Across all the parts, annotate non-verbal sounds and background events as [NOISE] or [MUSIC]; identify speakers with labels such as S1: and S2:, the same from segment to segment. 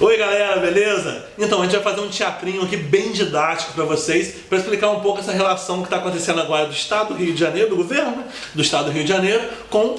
S1: Oi galera, beleza? Então, a gente vai fazer um teatrinho aqui bem didático pra vocês, pra explicar um pouco essa relação que tá acontecendo agora do Estado do Rio de Janeiro, do governo né? do Estado do Rio de Janeiro, com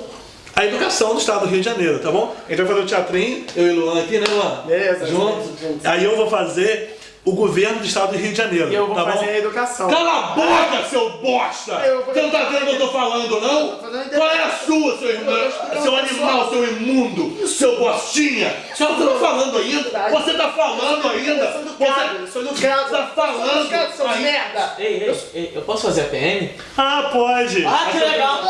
S1: a educação do Estado do Rio de Janeiro, tá bom? A gente vai fazer o teatrinho, eu e o Luan aqui, né Luan?
S2: Beleza,
S1: juntos. Aí eu vou fazer o governo do Estado do Rio de Janeiro,
S2: E eu vou
S1: tá
S2: fazer
S1: bom?
S2: a educação.
S1: Cala a boca, seu bosta! Você não tá vendo o que eu tô falando, não? Qual é a sua, seu irmão? Seu
S2: pro
S1: animal,
S2: pessoal.
S1: seu imundo, seu bostinha! Você tá falando ainda? Você tá falando ainda?
S2: Eu sou educado.
S1: Você tá falando
S2: Eu sou educado, merda.
S3: Ei, ei, ei, eu posso fazer a PM?
S1: Ah, pode!
S3: Ah, que legal!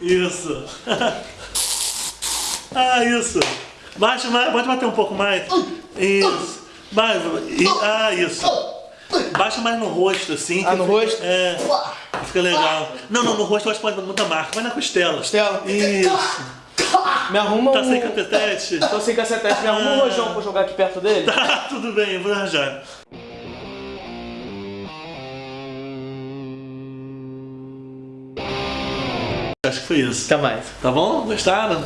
S1: Isso! [LAUGHS] ah, isso! Baixa mais, pode bater um pouco mais. Isso! Vai, e- ah, isso! Baixa mais no rosto, assim.
S2: Ah, no
S1: fica-
S2: rosto?
S1: É. Fica legal. Não, não, no rosto eu acho que pode dar muita marca. Vai na costela.
S2: Costela?
S1: Isso. [LAUGHS]
S2: Me arruma
S1: Tá
S2: um...
S1: sem capetete?
S2: Tô sem cacetete, me arruma um rojão pra eu jogar aqui perto dele.
S1: Tá, [LAUGHS] tudo bem, eu vou arranjar. Acho que foi isso.
S2: Até mais.
S1: Tá bom? Gostaram?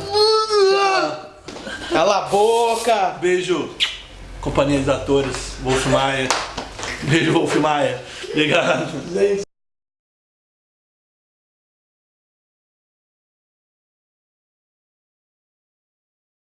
S2: Cala a boca!
S1: Beijo, companhia de atores, Wolf Maia. Beijo, Wolf Maia. Obrigado.